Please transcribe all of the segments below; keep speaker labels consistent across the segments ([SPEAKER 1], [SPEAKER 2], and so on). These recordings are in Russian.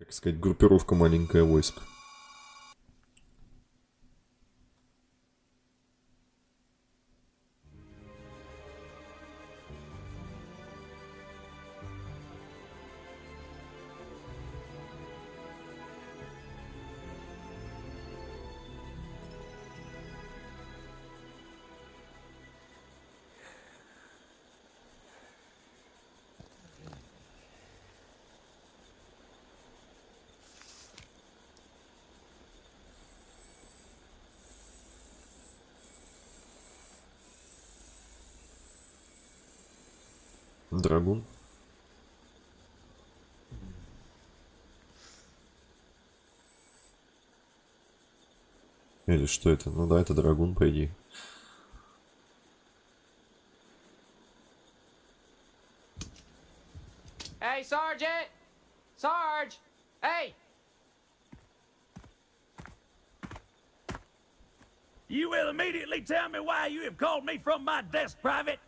[SPEAKER 1] как сказать, группировка маленькая войск. Драгун. Или что это? Ну да, это драгун, по идее.
[SPEAKER 2] Hey, Sergeant! Sarge! Hey!
[SPEAKER 3] You will immediately tell me why you have called me from my desk, Private.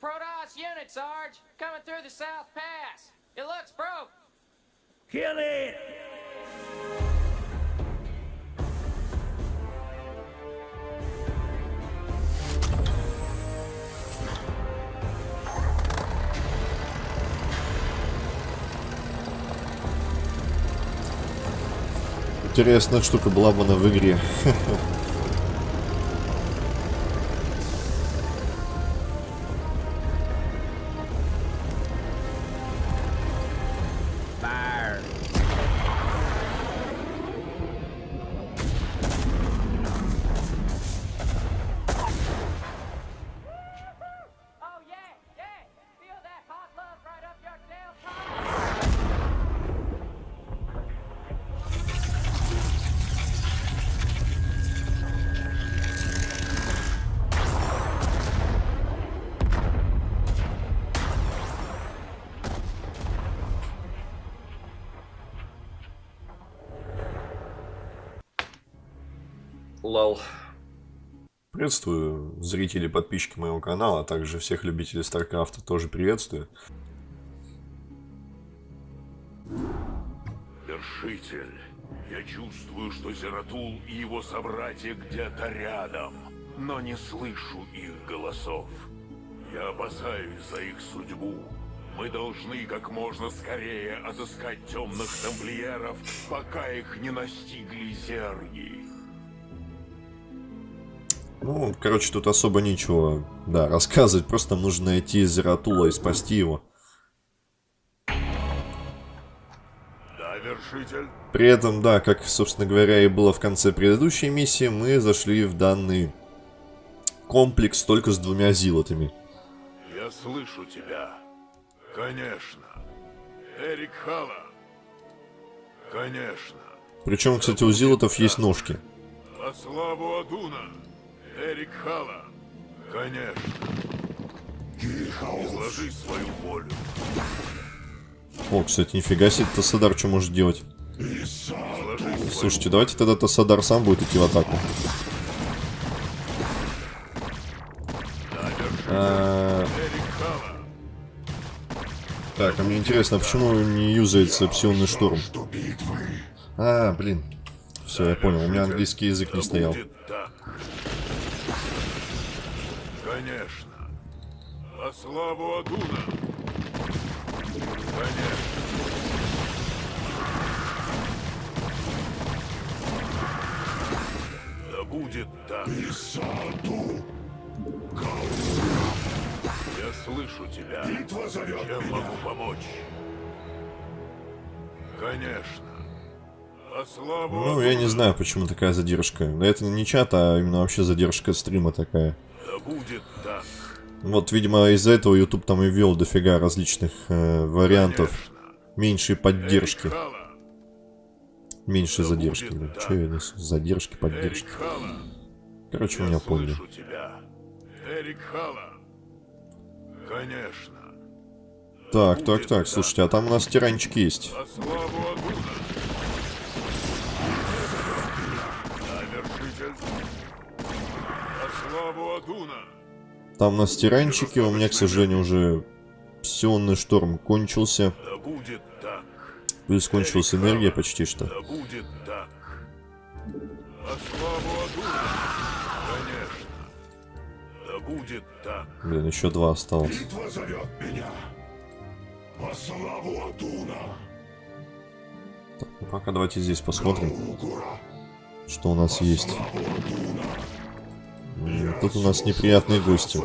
[SPEAKER 2] Protoss unit, Sarge! Coming through the South Pass! It looks broke!
[SPEAKER 3] Kill it!
[SPEAKER 1] Интересная штука была бы она в игре. Лал. Приветствую зрители и подписчики моего канала, а также всех любителей Старкрафта тоже приветствую.
[SPEAKER 4] Вершитель, я чувствую, что Зератул и его собратья где-то рядом, но не слышу их голосов. Я опасаюсь за их судьбу. Мы должны как можно скорее отыскать темных тамплиеров, пока их не настигли зерги.
[SPEAKER 1] Ну, короче, тут особо нечего, да, рассказывать. Просто нужно найти Зератула и спасти его.
[SPEAKER 4] Да, Вершитель?
[SPEAKER 1] При этом, да, как, собственно говоря, и было в конце предыдущей миссии, мы зашли в данный комплекс только с двумя зилотами.
[SPEAKER 4] Я слышу тебя. Конечно. Эрик Хала. Конечно.
[SPEAKER 1] Причем, кстати, у зилотов есть ножки.
[SPEAKER 4] Во славу Адуна. Эрик Хала. Конечно. Изложи свою волю.
[SPEAKER 1] О, кстати, нифига себе, Тассадар что может делать? Слушайте, давайте тогда Тассадар сам будет идти в атаку. А. Так, а мне интересно, а почему не юзается псионный шторм? А, блин. Все, я понял, у меня английский язык не стоял.
[SPEAKER 4] Конечно. Во славу Адуна. Конечно. Да будет так. Я слышу тебя. Чем могу помочь? Конечно.
[SPEAKER 1] Ну, я не знаю, почему такая задержка. Это не чат, а именно вообще задержка стрима такая.
[SPEAKER 4] Да будет так.
[SPEAKER 1] Вот, видимо, из-за этого YouTube там и ввел дофига различных э, вариантов
[SPEAKER 4] Конечно.
[SPEAKER 1] меньшей поддержки.
[SPEAKER 4] Эрик Хала.
[SPEAKER 1] Меньшей
[SPEAKER 4] Да
[SPEAKER 1] задержки.
[SPEAKER 4] так.
[SPEAKER 1] Че я несу? Задержки, поддержки. Короче,
[SPEAKER 4] Я
[SPEAKER 1] меня поняли.
[SPEAKER 4] тебя. Эрик Хала. Конечно.
[SPEAKER 1] Так, так, так, слушайте, а там у нас тиранчик есть.
[SPEAKER 4] Во славу Адуна. Да, вершитель. Во славу Адуна.
[SPEAKER 1] Там у нас тиранчики, у меня, к сожалению, уже псионный шторм кончился.
[SPEAKER 4] Так.
[SPEAKER 1] Плюс кончилась энергия почти что.
[SPEAKER 4] Будет так. Так.
[SPEAKER 1] Блин, еще два осталось.
[SPEAKER 5] Битва зовет меня. Во славу Адуна.
[SPEAKER 1] Ну, Пока давайте здесь посмотрим, что у нас есть. Тут у нас неприятные гости.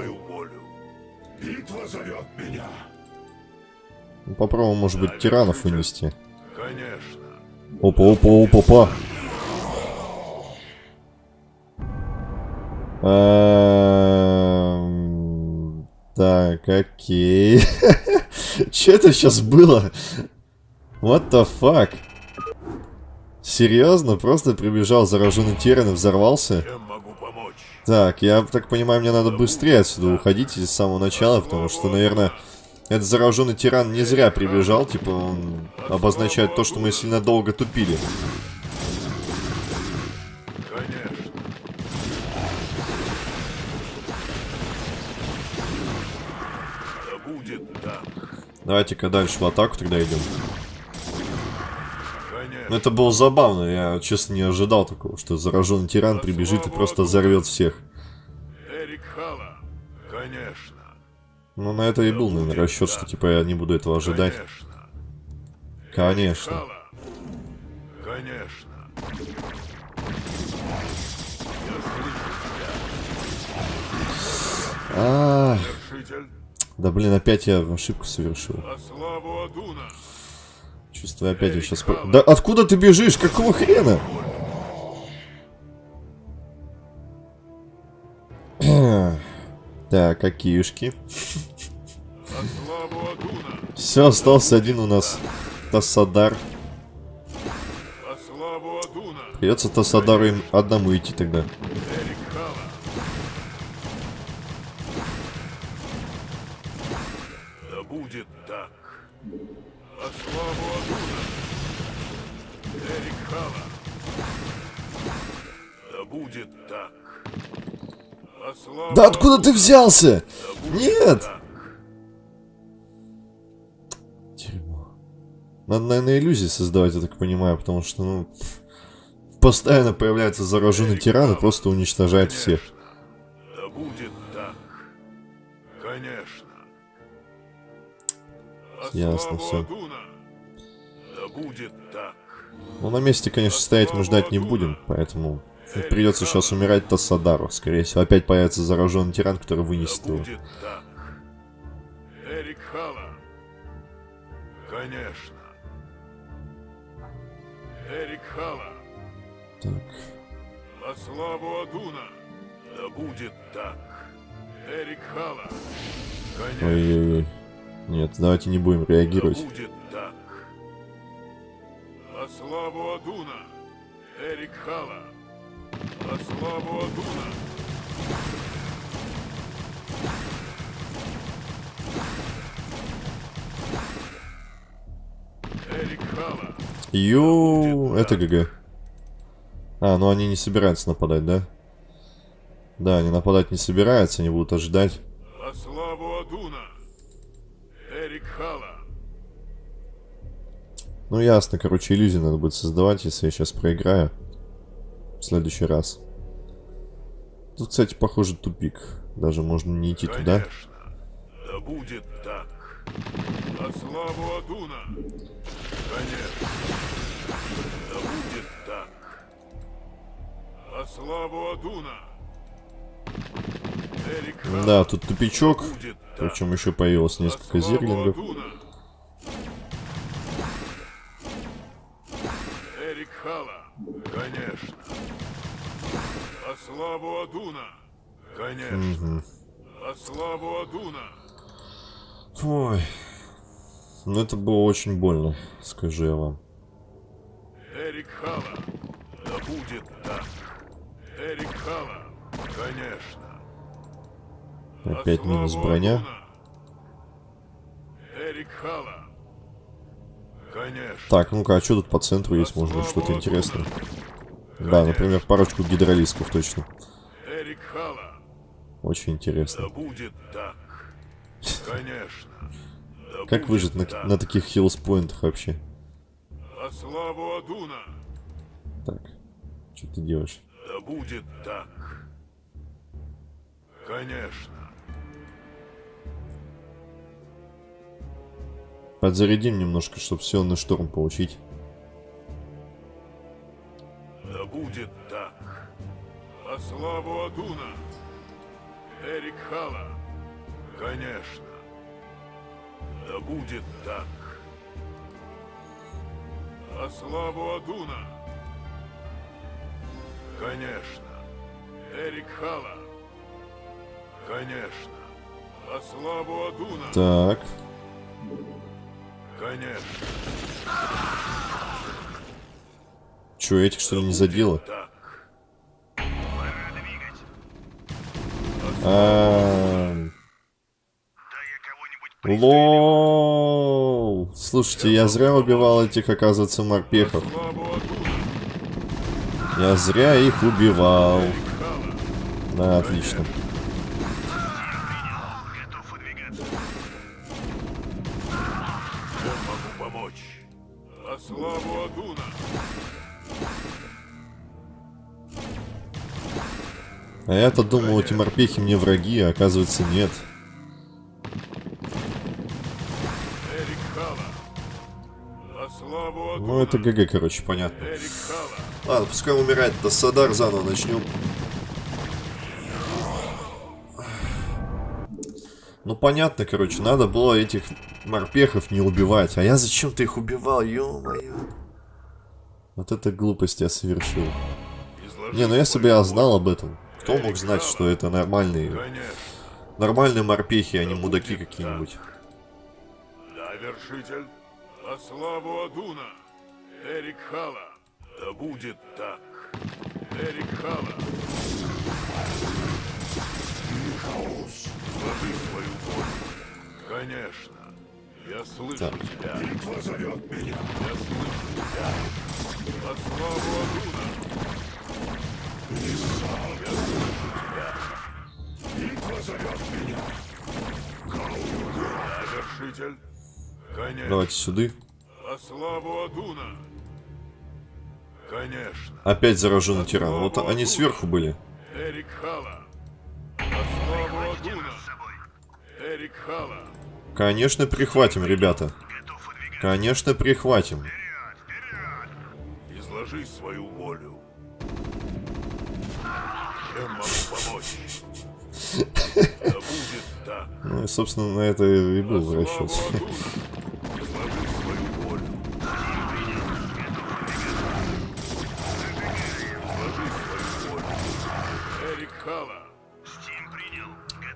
[SPEAKER 5] Битва.
[SPEAKER 1] Ну, Попробуем, может быть, тиранов вынести. Опа, опа, опа, опа. Эм, Так, окей. Че это сейчас было? What the fuck? Серьезно? Просто прибежал зараженный Тиран и взорвался?
[SPEAKER 4] Чем могу?
[SPEAKER 1] Так, я так понимаю, мне надо быстрее отсюда уходить из самого начала, потому что, наверное, этот зараженный тиран не зря прибежал, типа он обозначает то, что мы сильно долго тупили.
[SPEAKER 4] Да.
[SPEAKER 1] Давайте-ка дальше в атаку тогда идем. Ну, это было забавно, я, честно, не ожидал такого, что зараженный тиран прибежит и просто взорвет всех.
[SPEAKER 4] Эрик Хала. Конечно.
[SPEAKER 1] Ну, на это и был, наверное, расчет, что, типа, я не буду этого ожидать.
[SPEAKER 4] Конечно.
[SPEAKER 1] Конечно.
[SPEAKER 4] Слышу
[SPEAKER 1] А,
[SPEAKER 4] вершитель.
[SPEAKER 1] да блин, опять я ошибку совершил. Чувствую, опять я сейчас... Да откуда ты бежишь? Какого хрена? Так, какишки. Все, остался один у нас.
[SPEAKER 4] Адуна.
[SPEAKER 1] Придется Тассадару им одному идти тогда.
[SPEAKER 4] Да
[SPEAKER 1] откуда ты взялся? Нет! Дерьмо. Надо, наверное, иллюзии создавать, я так понимаю, потому что, ну... Постоянно появляется зараженный тиран и просто уничтожает всех.
[SPEAKER 4] Да будет так. Конечно.
[SPEAKER 1] Ясно.
[SPEAKER 4] Адуна. Да будет так.
[SPEAKER 1] Ну, на месте, конечно, стоять мы ждать не будем, поэтому придется сейчас умирать Тассадару. Скорее всего, опять появится зараженный тиран, который вынесет
[SPEAKER 4] Да
[SPEAKER 1] его.
[SPEAKER 4] Эрик. Конечно. Эрик Хала.
[SPEAKER 1] Так.
[SPEAKER 4] Во славу Адуна. Да будет так. Эрик Хала. Конечно.
[SPEAKER 1] Ой-ой-ой. Нет, давайте не будем
[SPEAKER 4] Да
[SPEAKER 1] реагировать.
[SPEAKER 4] будет так. Во славу Адуна. Эрик Хала. Во славу Адуна.
[SPEAKER 1] Йоу, это GG. А, ну они не собираются нападать, да? Да, они нападать не собираются, они будут ожидать.
[SPEAKER 4] Во славу Адуна. Эрик Хала.
[SPEAKER 1] Ну ясно, короче, иллюзии надо будет создавать, если я сейчас проиграю. В следующий раз. Тут, кстати, похоже тупик. Даже можно не идти туда.
[SPEAKER 4] Да будет так. Во славу Адуна. Конечно. Да будет так. Во славу Адуна. Эрик.
[SPEAKER 1] Да, тут тупичок. Причем еще появилось несколько зерлингов.
[SPEAKER 4] Адуна. Эрик Хала. Конечно. Во славу Адуна. Конечно. Во славу Адуна.
[SPEAKER 1] Ой. Ну это было очень больно, скажу я вам.
[SPEAKER 4] Эрик Хала. Да будет так. Эрик Хала. Конечно.
[SPEAKER 1] Опять минус броня.
[SPEAKER 4] Эрик Хала. Конечно.
[SPEAKER 1] Так, ну-ка, а что тут по центру есть, может быть, что-то интересное? Да, например, парочку гидролисков точно.
[SPEAKER 4] Эрик Хала.
[SPEAKER 1] Очень интересно.
[SPEAKER 4] Да будет так. Конечно. Да
[SPEAKER 1] Как выжить на,
[SPEAKER 4] так.
[SPEAKER 1] на таких хиллспоинтах вообще?
[SPEAKER 4] Во славу Адуна!
[SPEAKER 1] Так, что ты делаешь?
[SPEAKER 4] Да будет так. Конечно.
[SPEAKER 1] Подзарядим немножко, чтобы силный шторм получить.
[SPEAKER 4] Да будет так. Во славу Адуна! Эрик Хала! Конечно. Да будет так. Во славу Адуна! Конечно. Эрик Хала! Конечно. Во славу Адуна!
[SPEAKER 1] Так,
[SPEAKER 4] Конечно.
[SPEAKER 1] что, этих что ли не задело? А, Лол. Слушайте, я зря убивал этих, оказывается, морпехов. Я зря их убивал. Да, отлично. А я-то думал, эти морпехи мне враги, а оказывается нет. Ну, это ГГ, короче, понятно. Ладно, пускай умирает, до Садар заново начнем. Ну, понятно, короче, надо было этих морпехов не убивать. А я зачем-то их убивал, ё-моё. Вот это глупость я совершил. Не, ну если бы я знал об этом, кто мог знать, что это нормальные, нормальные морпехи, а не мудаки какие-нибудь.
[SPEAKER 4] Да, вершитель, во славу Адуна! Эрик Хала! Да будет так! Эрик Хала! Изложи свою волю. Конечно. Я слышу
[SPEAKER 1] Так.
[SPEAKER 4] тебя.
[SPEAKER 5] Битва зовет меня.
[SPEAKER 4] Я слышу тебя. Во славу Адуна!
[SPEAKER 5] Меня.
[SPEAKER 4] Вершитель? Конечно.
[SPEAKER 1] Давайте сюда.
[SPEAKER 4] Во славу Адуна! Конечно.
[SPEAKER 1] Опять зараженный тиран. Вот они сверху были.
[SPEAKER 4] Эрик Хала! Во славу Адуна! Эрик Хала!
[SPEAKER 1] Конечно, прихватим, ребята. Конечно, прихватим.
[SPEAKER 4] Изложи свою волю. Чем могу помочь? Да будет так.
[SPEAKER 1] Ну и, собственно, на это и был расчет.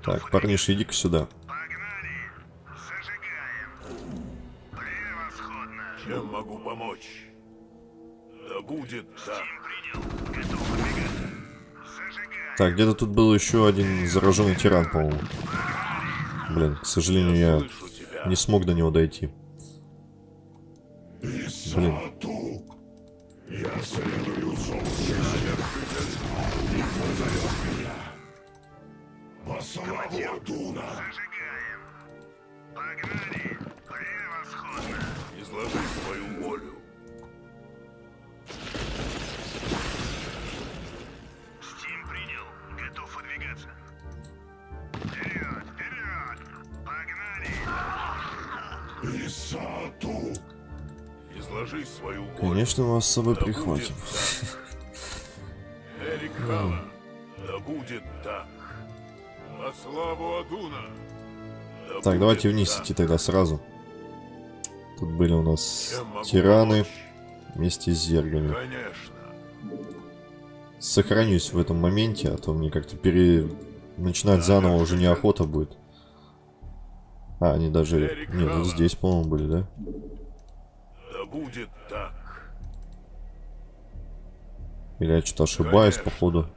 [SPEAKER 1] Так, парниша, иди-ка сюда.
[SPEAKER 4] Чем могу помочь? Да будет так.
[SPEAKER 1] Так, где-то тут был еще один зараженный тиран, по-моему. Блин, к сожалению, я не смог до него дойти. Блин.
[SPEAKER 5] Исату. Я
[SPEAKER 4] Изложи свою волю.
[SPEAKER 1] Конечно, мы с собой
[SPEAKER 4] Да
[SPEAKER 1] прихватим.
[SPEAKER 4] Эрик Хала, да будет так. Во славу Адуна. Да
[SPEAKER 1] Так, давайте вниз
[SPEAKER 4] так.
[SPEAKER 1] идти тогда сразу. Тут были у нас
[SPEAKER 4] Чем
[SPEAKER 1] тираны вместе с зергами.
[SPEAKER 4] Конечно.
[SPEAKER 1] Сохранюсь в этом моменте, а то мне как-то пере... начинать заново уже неохота будет. А, они даже... Не, вот здесь, по-моему, были, да?
[SPEAKER 4] Да будет так.
[SPEAKER 1] Или я что-то ошибаюсь,
[SPEAKER 4] Конечно.
[SPEAKER 1] походу.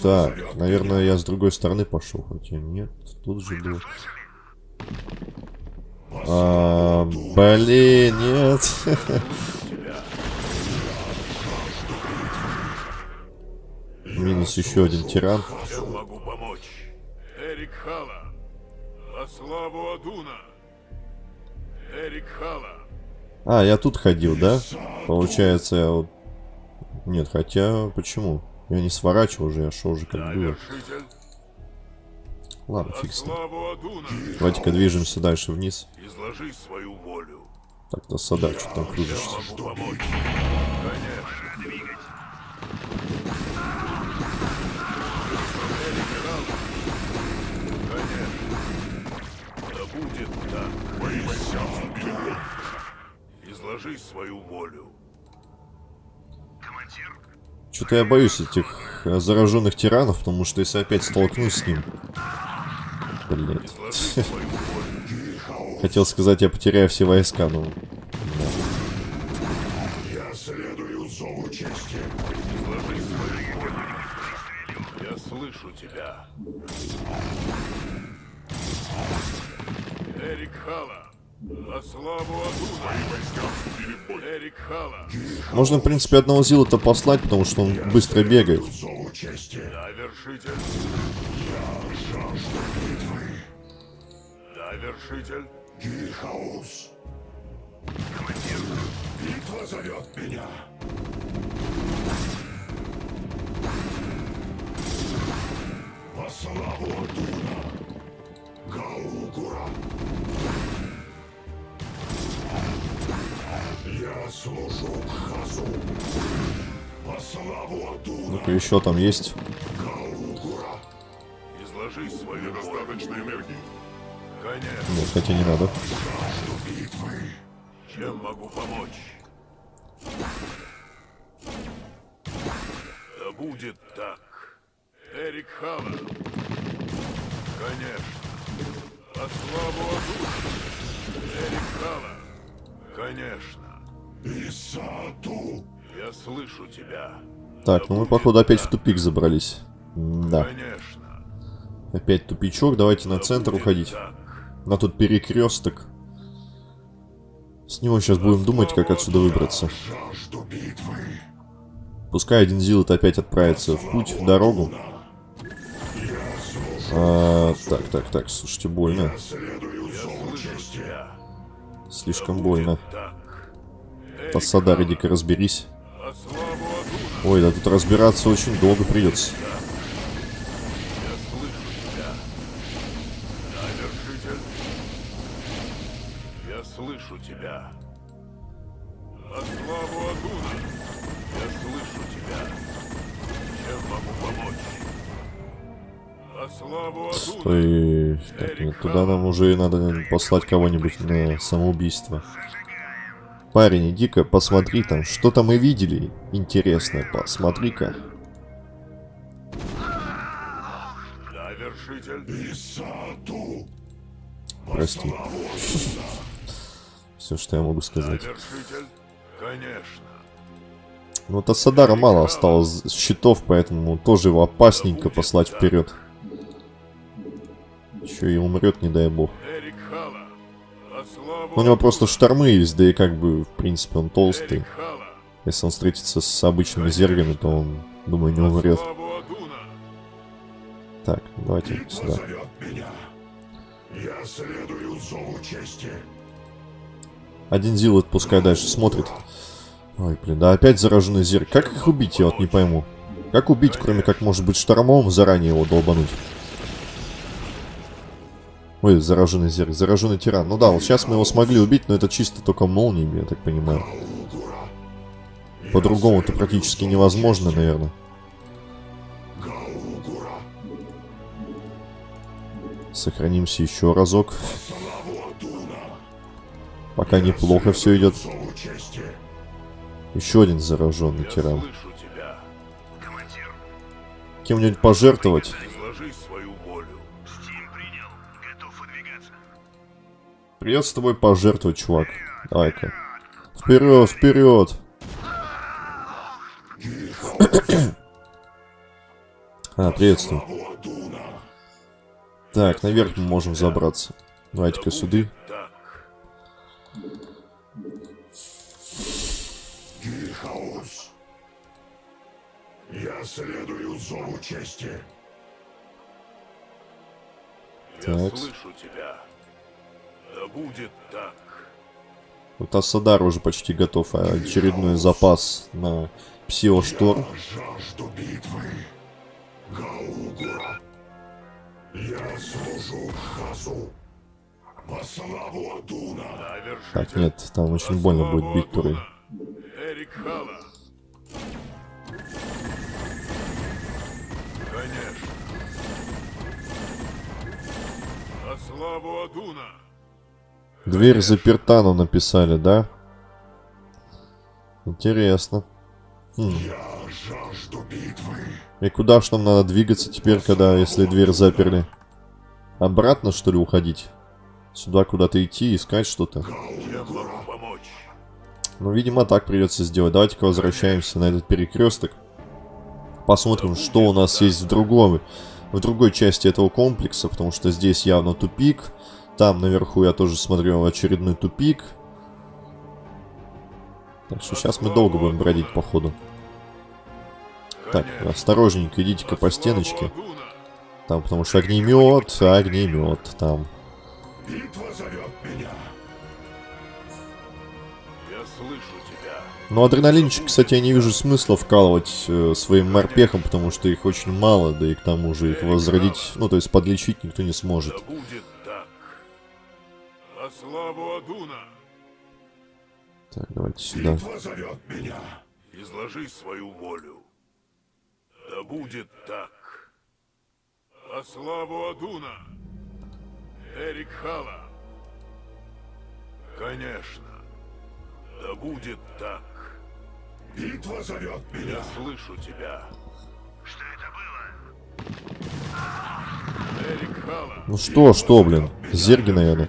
[SPEAKER 1] Так, наверное, я с другой стороны пошел. Хотя нет, тут же был. А, блин, нет. Минус еще один тиран.
[SPEAKER 4] Эрик Хала. Славу Адуна. Эрик Хала.
[SPEAKER 1] А, я тут ходил, да? Получается, я вот... Нет, хотя... Почему? Я не сворачивал уже, я шел уже как было.
[SPEAKER 4] вершитель.
[SPEAKER 1] Ладно, фиг с ним. Давайте-ка движемся дальше вниз.
[SPEAKER 4] Изложи свою волю.
[SPEAKER 1] Так, то Садар, что там кружишься?
[SPEAKER 4] Конечно. Да будет так. Войска Изложи свою волю.
[SPEAKER 6] Командир,
[SPEAKER 1] Что-то я боюсь этих э, зараженных тиранов, потому что если опять столкнусь с ним... Блин. Хотел сказать, я потеряю все войска, но...
[SPEAKER 5] Я следую зову чести.
[SPEAKER 4] Изложи свою волю. Я слышу тебя. Эрик Хала. На славу Адуна. Эрик Хала.
[SPEAKER 1] Можно, в принципе, одного Зила-то послать, потому что он быстро бегает.
[SPEAKER 4] Да, вершитель.
[SPEAKER 5] Жажду битвы.
[SPEAKER 4] Да, вершитель.
[SPEAKER 5] Гильхаус. Битва зовет меня. Во славу Адуна. Я служу Хазу. Во славу Адуна.
[SPEAKER 1] Ну-ка, еще там есть.
[SPEAKER 4] Изложи свою. Конечно.
[SPEAKER 1] Нет, хотя не надо.
[SPEAKER 4] Чем могу помочь? Да будет так. Эрик Хала. Конечно. По славу. Эрик Хала. Конечно.
[SPEAKER 5] Исату.
[SPEAKER 4] Я слышу тебя.
[SPEAKER 1] Так, ну мы, походу, опять в тупик забрались. Да,
[SPEAKER 4] Конечно.
[SPEAKER 1] опять тупичок. Давайте на центр уходить. На тут перекресток. С него сейчас будем думать, как отсюда выбраться. Пускай один Зилот опять отправится в путь, в дорогу. А, так, так, так, слушайте, больно. Слишком больно.
[SPEAKER 4] Так.
[SPEAKER 1] Тассадар, иди-ка разберись. Ой, да тут разбираться очень долго придется.
[SPEAKER 4] Я слышу тебя. Да, вершитель. Я слышу тебя. На славу Адуна. Я слышу тебя. Чем могу помочь? На славу Адуна.
[SPEAKER 1] Так, нет, туда нам уже надо послать кого-нибудь на самоубийство. Парень, иди-ка посмотри там, что там мы видели. Интересно, посмотри-ка. Прости. Все, что я могу сказать.
[SPEAKER 4] Конечно.
[SPEAKER 1] Ну, от Асадара мало осталось щитов, поэтому тоже его опасненько послать вперед. Еще и умрет, не дай бог. У него просто штормы есть, да и как бы, в принципе, он толстый. Если он встретится с обычными зергами, то он, думаю, не умрет. Так, давайте сюда. Один Зилот пускай дальше смотрит. Ой, блин, да опять зараженный зерк. Как их убить, я вот не пойму. Как убить, кроме как, может быть, штормом заранее его долбануть? Ой, зараженный зерк, зараженный тиран. Ну да, вот сейчас мы его смогли убить, но это чисто только молниями, я так понимаю.
[SPEAKER 5] Гаугура.
[SPEAKER 1] По-другому-то практически невозможно, наверное. Сохранимся еще разок. Пока неплохо все идет. Еще один зараженный тиран. Кем-нибудь пожертвовать? Придется с тобой пожертвовать, чувак. Давай-ка. Вперед, вперед! А, приветствую. Так, наверх мы можем забраться. Давайте-ка сюда.
[SPEAKER 5] Я следую зову чести.
[SPEAKER 4] Я слышу тебя. Да будет так.
[SPEAKER 1] Вот Асадар уже почти готов. а Очередной запас на Псиошторм.
[SPEAKER 5] Жажду битвы. Гаугура. Я служу Хасу. По славу Адуна.
[SPEAKER 1] Так, нет, там очень больно будет бить Туры.
[SPEAKER 4] Эрик Хала. Конечно. На славу Адуна.
[SPEAKER 1] Дверь заперта, нам написали, да? Интересно. Хм. И куда ж нам надо двигаться теперь, когда, если дверь заперли? Обратно, что ли, уходить? Сюда куда-то идти, искать что-то? Ну, видимо, так придется сделать. Давайте-ка возвращаемся на этот перекресток. Посмотрим, что у нас есть в другом, в другой части этого комплекса, потому что здесь явно тупик. Там наверху я тоже смотрел очередной тупик. Так что сейчас мы долго будем бродить по ходу. Так, осторожненько, идите-ка по стеночке. Там, потому что огнемет, огнемет, там.
[SPEAKER 5] Битва зовет меня.
[SPEAKER 4] Я слышу тебя.
[SPEAKER 1] Ну, адреналинчик, кстати, я не вижу смысла вкалывать э, своим морпехом, потому что их очень мало, да и к тому же их возродить, ну, то есть подлечить никто не сможет.
[SPEAKER 4] Да. Во славу Адуна.
[SPEAKER 1] Так, давайте сюда.
[SPEAKER 5] Битва зовет меня.
[SPEAKER 4] Изложи свою волю. Да будет так. Во славу Адуна. Эрик Хала. Конечно. Да будет так.
[SPEAKER 5] Битва зовет меня.
[SPEAKER 4] Я слышу тебя.
[SPEAKER 6] Что это было?
[SPEAKER 4] Эрик Хала.
[SPEAKER 1] Ну что, что, блин? Зерги, наверное.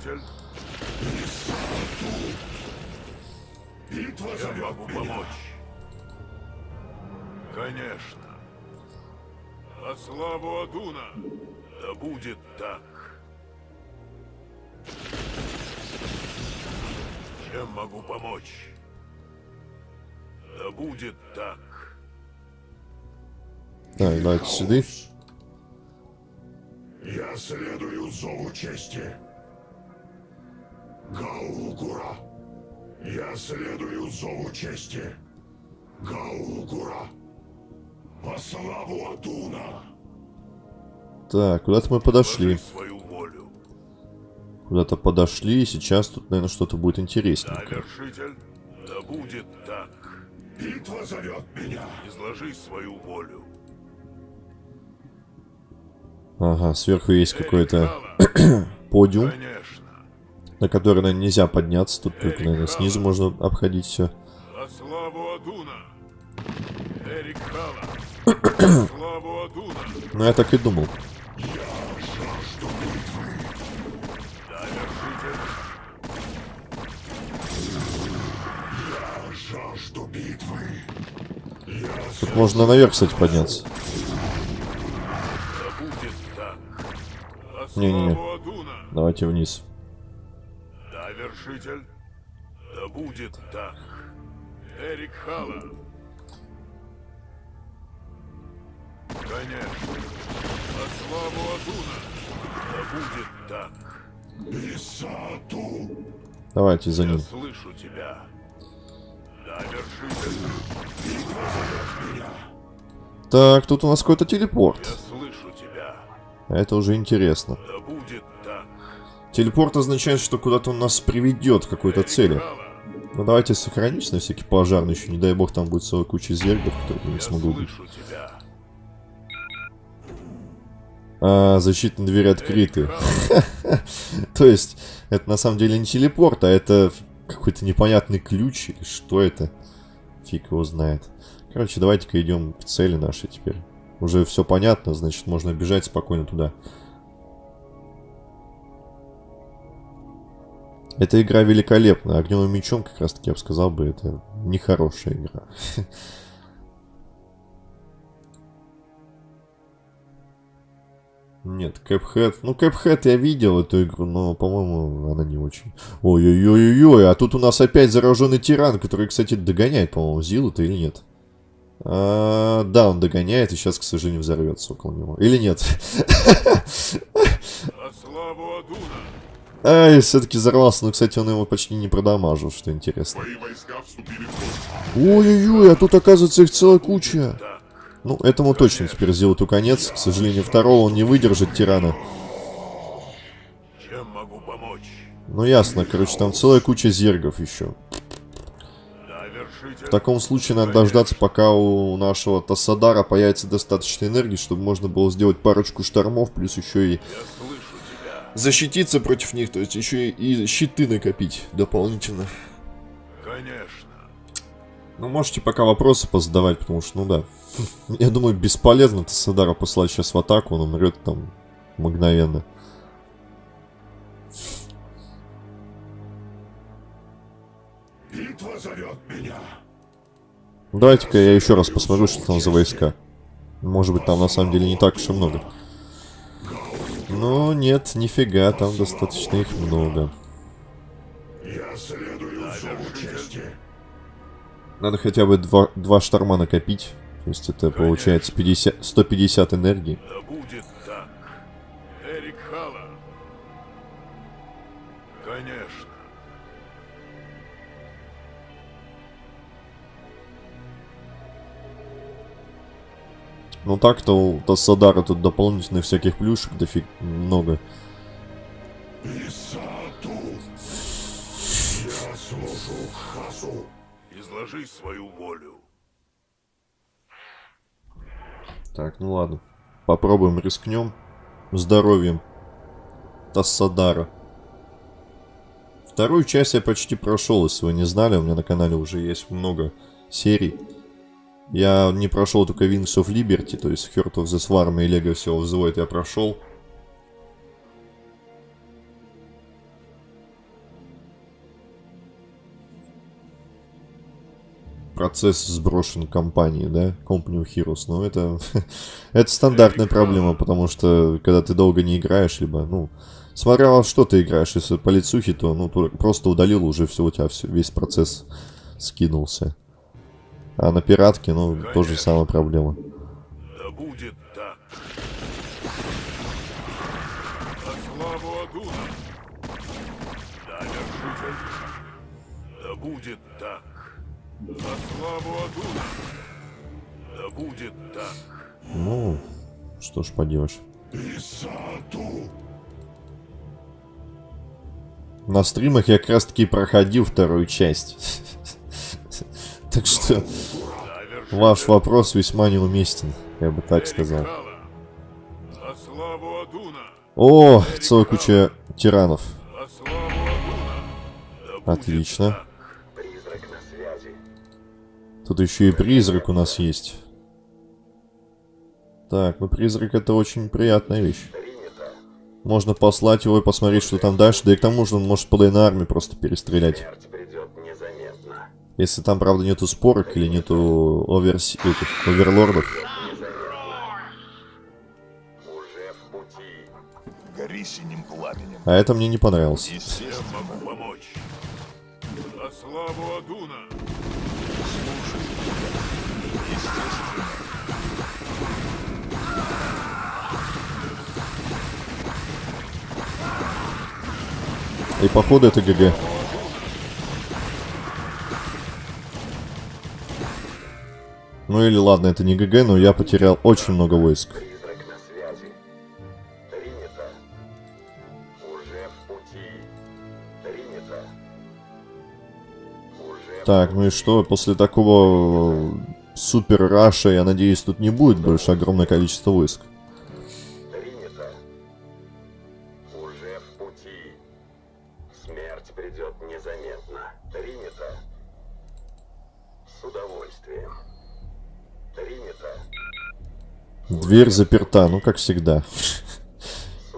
[SPEAKER 4] Помочь. Конечно. Во славу Адуна. Да будет так. Чем могу помочь? Да будет так.
[SPEAKER 1] Так, давайте сюда.
[SPEAKER 5] Я следую зову чести. Гаугура. Я следую зову чести. Гаугура. По славу Адуна.
[SPEAKER 1] Так, куда-то мы подошли. Куда-то подошли, и сейчас тут, наверное, что-то будет интересненькое.
[SPEAKER 4] Да будет так.
[SPEAKER 5] Битва зовет меня.
[SPEAKER 4] Изложи свою волю.
[SPEAKER 1] Ага, сверху есть какой-то подиум,
[SPEAKER 4] Конечно.
[SPEAKER 1] На который, наверное, нельзя подняться. Тут только, наверное, снизу можно обходить все. Ну, я так и думал. Тут можно наверх, кстати, подняться. Не-не-не. Давайте вниз.
[SPEAKER 4] Вершитель! Да будет так! Эрик Хала! Конечно! Во славу Адуна! Да будет так!
[SPEAKER 5] Исату.
[SPEAKER 1] Давайте за
[SPEAKER 4] Я
[SPEAKER 1] ним.
[SPEAKER 4] слышу тебя! Да, вершитель!
[SPEAKER 1] Так, тут у нас какой-то телепорт.
[SPEAKER 4] Я слышу тебя!
[SPEAKER 1] Это уже интересно.
[SPEAKER 4] Да будет!
[SPEAKER 1] Телепорт означает, что куда-то он нас приведет к какой-то цели. Ну давайте сохранить на всякий пожарный еще. Не дай бог там будет целая куча зергов, которые я не смогу убить. А, защитные двери открыты. То есть, это на самом деле не телепорт, а это какой-то непонятный ключ или что это? Фиг его знает. Короче, давайте-ка идем к цели нашей теперь. Уже все понятно, значит, можно бежать спокойно туда. Эта игра великолепна. Огневым мечом, как раз таки, я бы сказал бы, это нехорошая игра. Нет, Cuphead. Ну, Cuphead я видел эту игру, но, по-моему, она не очень. Ой-ой-ой-ой, а тут у нас опять зараженный тиран, который, кстати, догоняет, по-моему, Зилу-то или нет? А, да, он догоняет и сейчас, к сожалению, взорвется около него. Или нет?
[SPEAKER 4] Славу Адуна!
[SPEAKER 1] Ай, все-таки взорвался. Но, кстати, он его почти не продамажил, что интересно. Ой-ой-ой, а тут оказывается их целая куча. Ну, этому точно теперь сделают конец. К сожалению, второго он не выдержит тирана. Ну, ясно, короче, там целая куча зергов еще. В таком случае надо дождаться, пока у нашего Тассадара появится достаточно энергии, чтобы можно было сделать парочку штормов, плюс еще и. Защититься против них, то есть еще и щиты накопить дополнительно.
[SPEAKER 4] Конечно.
[SPEAKER 1] Ну, можете пока вопросы позадавать, потому что, ну да. Я думаю, бесполезно Тассадара послать сейчас в атаку, он умрет там мгновенно.
[SPEAKER 5] Битва зовет меня.
[SPEAKER 1] Давайте-ка я еще раз посмотрю, что там за войска. Может быть, там на самом деле не так уж и много. Но нет, нифига, там достаточно их много.
[SPEAKER 5] Я следую.
[SPEAKER 1] Надо хотя бы два, два шторма накопить. То есть это получается 50, 150 энергии.
[SPEAKER 4] Да будет
[SPEAKER 1] Ну так-то у Тассадара тут дополнительных всяких плюшек дофиг много.
[SPEAKER 5] Исату. Я служу Хасу.
[SPEAKER 4] Изложи свою волю.
[SPEAKER 1] Так, ну ладно. Попробуем, рискнем. Здоровьем Тассадара. Вторую часть я почти прошел, если вы не знали. У меня на канале уже есть много серий. Я не прошел только Wings of Liberty, то есть Heart of the Swarm и Legacy of the Void я прошел. процесс сброшен компанией, да, Company of Heroes, но это, это стандартная проблема, потому что когда ты долго не играешь, либо, ну, смотря во что ты играешь, если по лицухе, то, ну, то просто удалил, уже все, у тебя все, весь процесс скинулся. А на пиратке, ну, тоже самая проблема.
[SPEAKER 4] Да будет так. На славу Адуна. Да, вершитель. Да будет так. На славу Адуна. Да будет так.
[SPEAKER 1] Ну, что ж поделаешь.
[SPEAKER 5] Исату.
[SPEAKER 1] На стримах я как раз таки проходил вторую часть. Так что ваш вопрос весьма неуместен, я бы так сказал.
[SPEAKER 4] На.
[SPEAKER 1] О, целая куча тиранов.
[SPEAKER 4] На
[SPEAKER 1] Отлично.
[SPEAKER 6] на.
[SPEAKER 1] Тут еще и призрак у нас есть. Так, ну призрак это очень приятная вещь. Можно послать его и посмотреть, что там дальше. Да и к тому же он может половину армии просто перестрелять. Если там, правда, нету спорок или нету оверс... этих, оверлордов.
[SPEAKER 5] Гори синим пламенем.
[SPEAKER 1] А это мне не понравилось.
[SPEAKER 4] Славу Адуна.
[SPEAKER 1] И походу это ГГ. Ну или ладно, это не ГГ, но я потерял очень много войск. Так, ну и что, после такого супер раша, я надеюсь, тут не будет больше огромное количество войск. Дверь заперта, ну как всегда.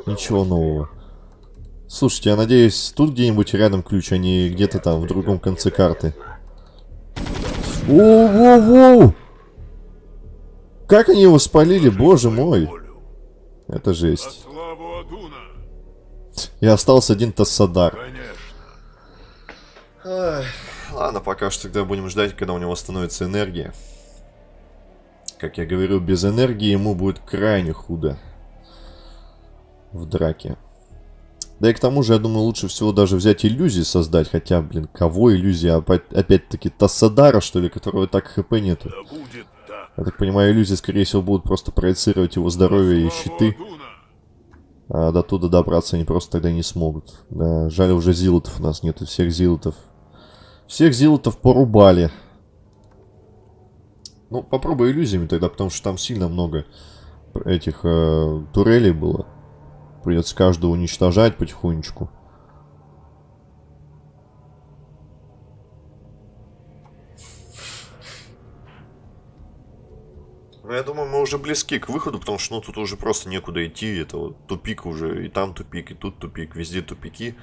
[SPEAKER 1] Ничего нового. Слушайте, я надеюсь, тут где-нибудь рядом ключ, а не где-то там в другом конце карты. Воу-воу-воу! Как они его спалили, боже мой! Это жесть. И остался один Тассадар. Ладно, пока что тогда будем ждать, когда у него восстановится энергия. Как я говорю, без энергии ему будет крайне худо в драке. Да и к тому же, я думаю, лучше всего даже взять иллюзии создать. Хотя, блин, кого иллюзии? Опять- Опять-таки, Тассадара, что ли, которого так хп нету. Я так понимаю, иллюзии, скорее всего, будут просто проецировать его здоровье и щиты. А до туда добраться они просто тогда не смогут. Да, жаль, уже зилотов у нас нету, всех зилотов. Всех зилотов порубали. Ну, попробуй иллюзиями тогда, потому что там сильно много этих э, турелей было. Придется каждого уничтожать потихонечку. Ну, я думаю, мы уже близки к выходу, потому что, ну, тут уже просто некуда идти. Это вот тупик уже. И там тупик, и тут тупик. Везде тупики.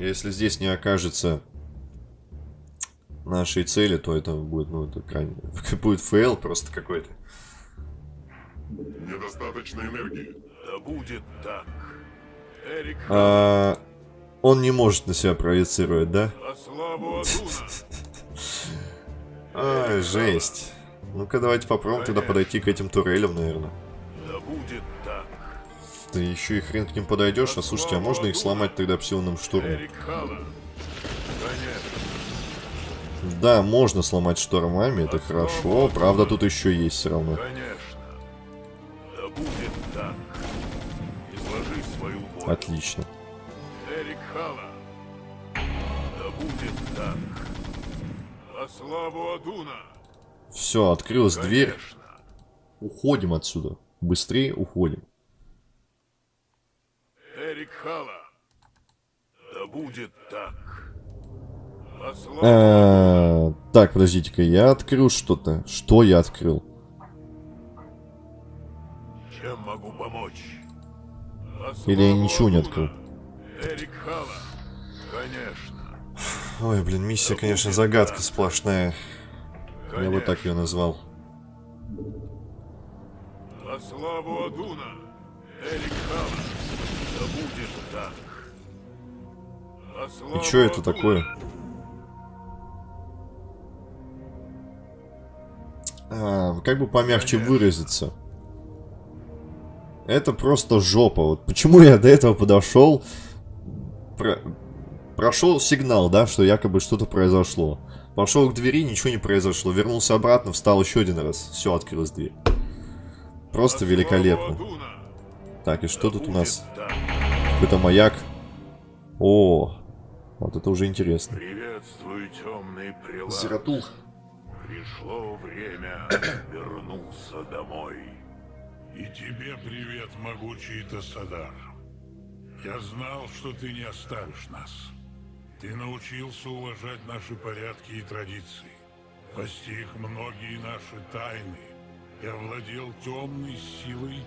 [SPEAKER 1] Если здесь не окажется нашей цели, то это будет, ну, это крайне... Будет fail просто какой-то.
[SPEAKER 5] Недостаточно энергии.
[SPEAKER 4] Да будет так. Эрик
[SPEAKER 1] А, он не может на себя проецировать, да?
[SPEAKER 4] а!
[SPEAKER 1] Ай, жесть. Ну-ка, давайте попробуем тогда подойти к этим турелям, наверное.
[SPEAKER 4] Да будет так.
[SPEAKER 1] Ты еще и хрен к ним подойдешь. А слушайте, а можно их сломать тогда псионным штурмом? Да, можно сломать штормами, это хорошо. Правда, тут еще есть все равно.
[SPEAKER 4] Конечно. Да будет так. Изложи свою волю.
[SPEAKER 1] Отлично.
[SPEAKER 4] Эрик Хала. Да будет так. Во славу Адуна.
[SPEAKER 1] Все, открылась дверь.
[SPEAKER 4] Конечно.
[SPEAKER 1] Уходим отсюда. Быстрее уходим.
[SPEAKER 4] Эрик Хала. Да будет так.
[SPEAKER 1] А, Так, подождите-ка, я открыл что-то. Что я открыл?
[SPEAKER 4] Чем могу помочь?
[SPEAKER 1] Или я ничего не открыл?
[SPEAKER 4] Эрик Хала. Конечно.
[SPEAKER 1] Ой, блин, миссия, конечно, загадка сплошная. Я бы так ее назвал.
[SPEAKER 4] Во славу Адуна. Эрик Хала. Да будет так.
[SPEAKER 1] И что это такое? А, как бы помягче выразиться. Это просто жопа. Вот почему я до этого подошел, про- прошел сигнал, да, что якобы что-то произошло. Пошел к двери, ничего не произошло. Вернулся обратно, встал еще один раз. Все, открылась дверь. Просто великолепно. Так, и что тут у нас? Какой-то маяк. О, вот это уже интересно.
[SPEAKER 4] Приветствую, темный прилад.
[SPEAKER 1] Зератул.
[SPEAKER 4] Пришло время вернуться домой.
[SPEAKER 5] И тебе привет, могучий Тасадар. Я знал, что ты не оставишь нас. Ты научился уважать наши порядки и традиции, постиг многие наши тайны и овладел темной силой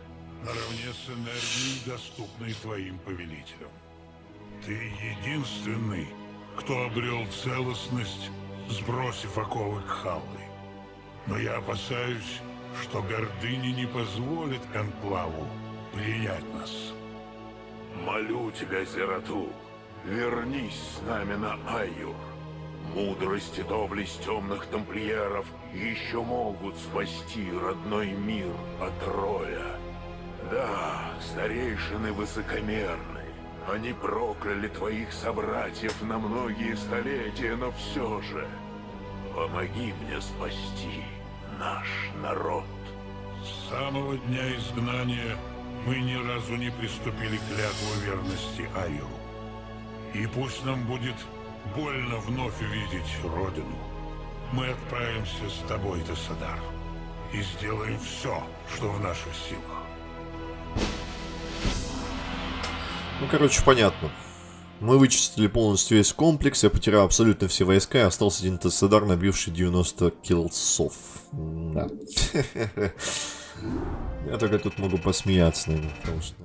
[SPEAKER 5] наравне с энергией, доступной твоим повелителям. Ты единственный, кто обрел целостность, сбросив оковы Кхаллы. Но я опасаюсь, что гордыня не позволит Конклаву принять нас.
[SPEAKER 4] Молю тебя, Зератул, вернись с нами на Айюр. Мудрость и доблесть темных тамплиеров еще могут спасти родной мир от Роя. Да, старейшины высокомерны. Они прокляли твоих собратьев на многие столетия, но все же помоги мне спасти наш народ.
[SPEAKER 5] С самого дня изгнания мы ни разу не приступили к клятву верности Айру. И пусть нам будет больно вновь увидеть Родину, мы отправимся с тобой, Тесадар, и сделаем все, что в наших силах.
[SPEAKER 1] Ну, короче, понятно. Мы вычистили полностью весь комплекс, я потерял абсолютно все войска, и остался один Тесседар, набивший 90 килсов. Да. Я только тут могу посмеяться, наверное, потому что...